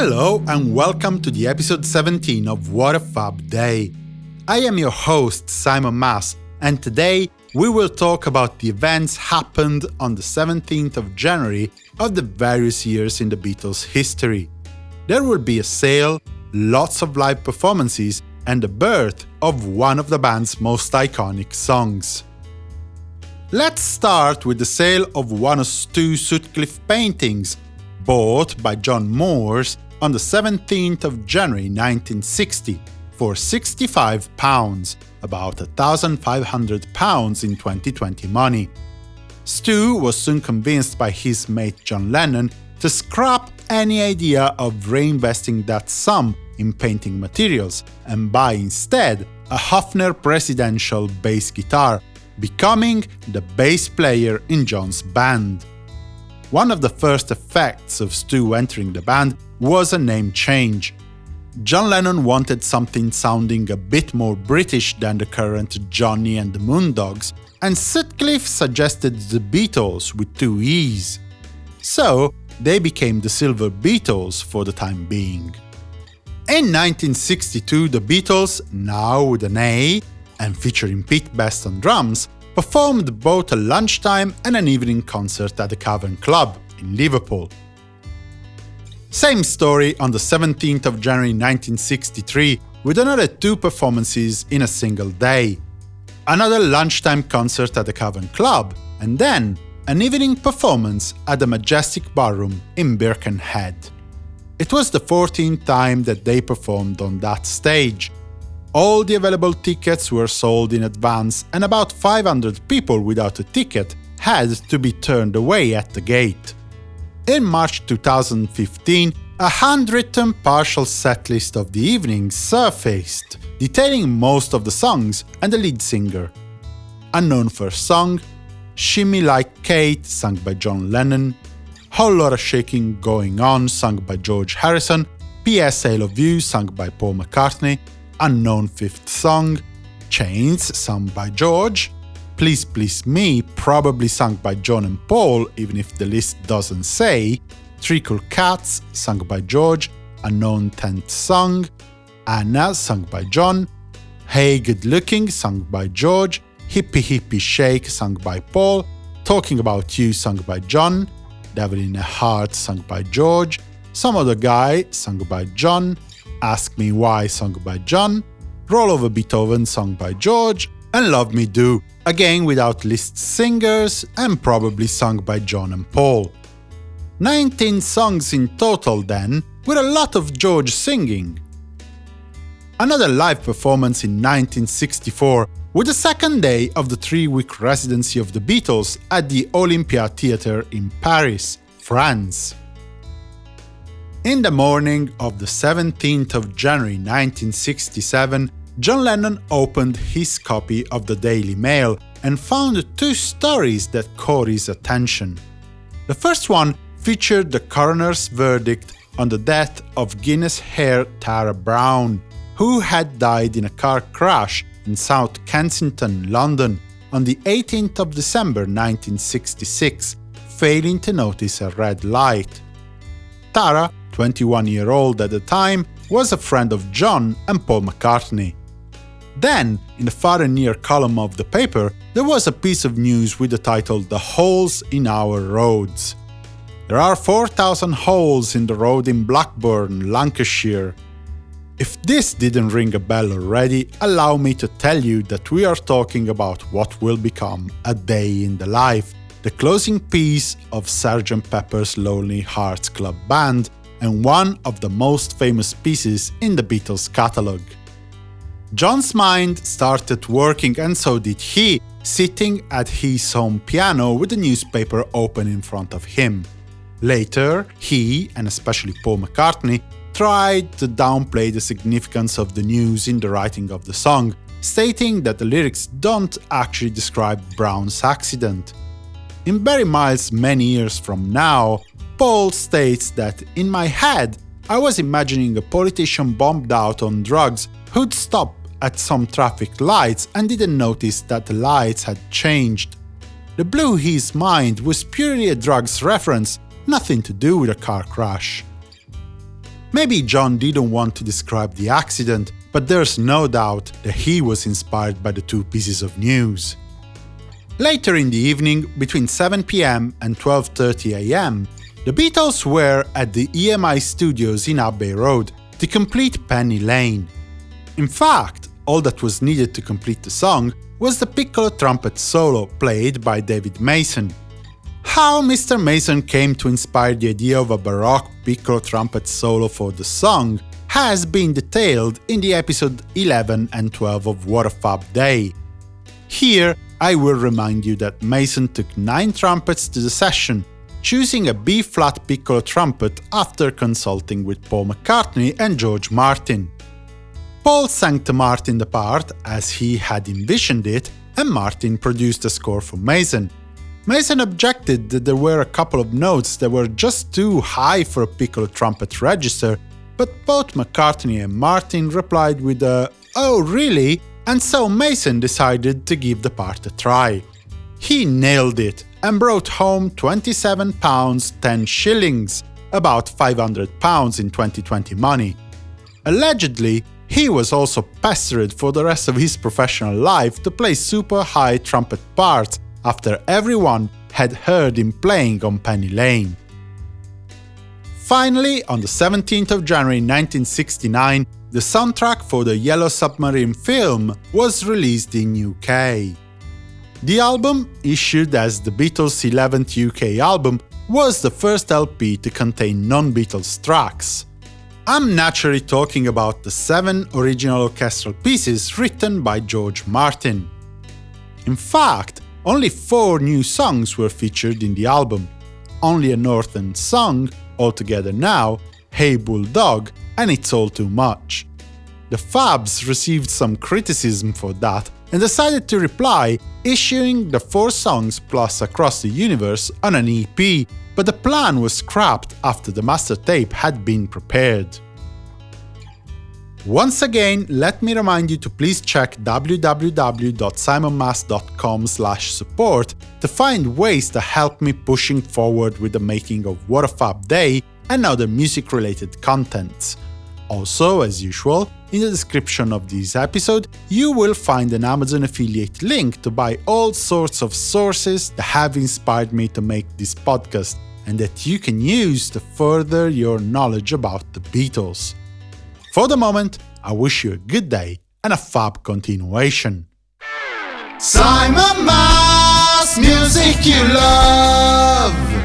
Hello and welcome to the episode 17 of What a Fab Day. I am your host, Simon Mas, and today we will talk about the events happened on the 17th of January of the various years in the Beatles' history. There will be a sale, lots of live performances, and the birth of one of the band's most iconic songs. Let's start with the sale of one of Stu Sutcliffe paintings, bought by John Moores on the 17th of January 1960 for £65, about £1,500 in 2020 money. Stu was soon convinced by his mate John Lennon to scrap any idea of reinvesting that sum in painting materials and buy instead a Hofner presidential bass guitar, becoming the bass player in John's band. One of the first effects of Stu entering the band was a name change. John Lennon wanted something sounding a bit more British than the current Johnny and the Moondogs, and Sutcliffe suggested the Beatles with two E's. So, they became the Silver Beatles for the time being. In 1962, the Beatles, now with an A, and featuring Pete Best on drums, performed both a lunchtime and an evening concert at the Cavern Club in Liverpool. Same story on the 17th of January 1963, with another two performances in a single day. Another lunchtime concert at the Cavern Club, and then an evening performance at the Majestic Ballroom in Birkenhead. It was the 14th time that they performed on that stage. All the available tickets were sold in advance and about 500 people without a ticket had to be turned away at the gate. In March 2015, a handwritten partial setlist of the evening surfaced, detailing most of the songs and the lead singer. Unknown First Song, Shimmy Like Kate, sung by John Lennon, Whole Lotta Shaking Going On, sung by George Harrison, P.S. I Love You, sung by Paul McCartney, Unknown Fifth Song, Chains, sung by George, Please Please Me, probably sung by John and Paul, even if the list doesn't say, Three Cool Cats, sung by George, Unknown Tenth Song, Anna, sung by John, Hey Good Looking, sung by George, Hippie Hippie Shake, sung by Paul, Talking About You, sung by John, Devil in a Heart, sung by George, Some Other Guy, sung by John, Ask Me Why, sung by John, Roll Over Beethoven, sung by George, and Love Me Do, again without list singers and probably sung by John and Paul. 19 songs in total then, with a lot of George singing. Another live performance in 1964, with the second day of the three-week residency of the Beatles at the Olympia Theatre in Paris, France. In the morning of the 17th of January 1967, John Lennon opened his copy of the Daily Mail and found two stories that caught his attention. The first one featured the coroner's verdict on the death of Guinness heir Tara Brown, who had died in a car crash in South Kensington, London, on the 18th of December 1966, failing to notice a red light. Tara, 21 year old at the time, was a friend of John and Paul McCartney. Then, in the far and near column of the paper, there was a piece of news with the title The Holes in Our Roads. There are 4,000 holes in the road in Blackburn, Lancashire. If this didn't ring a bell already, allow me to tell you that we are talking about what will become A Day in the Life, the closing piece of Sgt. Pepper's Lonely Hearts Club Band, and one of the most famous pieces in the Beatles' catalogue. John's mind started working and so did he, sitting at his home piano with the newspaper open in front of him. Later, he, and especially Paul McCartney, tried to downplay the significance of the news in the writing of the song, stating that the lyrics don't actually describe Brown's accident. In Barry Miles' Many Years From Now, Paul states that, in my head, I was imagining a politician bombed out on drugs who'd stop at some traffic lights and didn't notice that the lights had changed. The blew his mind was purely a drugs reference, nothing to do with a car crash. Maybe John didn't want to describe the accident, but there's no doubt that he was inspired by the two pieces of news. Later in the evening, between 7 pm and 12.30 am, the Beatles were at the EMI studios in Abbey Road to complete Penny Lane. In fact, all that was needed to complete the song was the piccolo trumpet solo played by David Mason. How Mr. Mason came to inspire the idea of a baroque piccolo trumpet solo for the song has been detailed in the episode 11 and 12 of What a Fab Day. Here, I will remind you that Mason took 9 trumpets to the session, choosing a B-flat piccolo trumpet after consulting with Paul McCartney and George Martin. Paul sang to Martin the part as he had envisioned it, and Martin produced a score for Mason. Mason objected that there were a couple of notes that were just too high for a piccolo trumpet register, but both McCartney and Martin replied with a “Oh, really?” and so Mason decided to give the part a try. He nailed it and brought home 27 pounds 10 shillings, about 500 pounds in 2020 money. Allegedly, he was also pestered for the rest of his professional life to play super high trumpet parts after everyone had heard him playing on Penny Lane. Finally, on the 17th of January 1969, the soundtrack for the Yellow Submarine film was released in UK. The album, issued as the Beatles' 11th UK album, was the first LP to contain non-Beatles tracks. I'm naturally talking about the seven original orchestral pieces written by George Martin. In fact, only four new songs were featured in the album. Only a Northern Song, All Together Now, Hey Bulldog, and It's All Too Much. The Fabs received some criticism for that and decided to reply, issuing the four songs plus Across the Universe on an EP, but the plan was scrapped after the master tape had been prepared. Once again, let me remind you to please check www.simonmas.com support to find ways to help me pushing forward with the making of What a Fab Day and other music-related contents. Also, as usual, in the description of this episode, you will find an Amazon affiliate link to buy all sorts of sources that have inspired me to make this podcast and that you can use to further your knowledge about the Beatles. For the moment, I wish you a good day and a fab continuation. Simon Mas, music you love.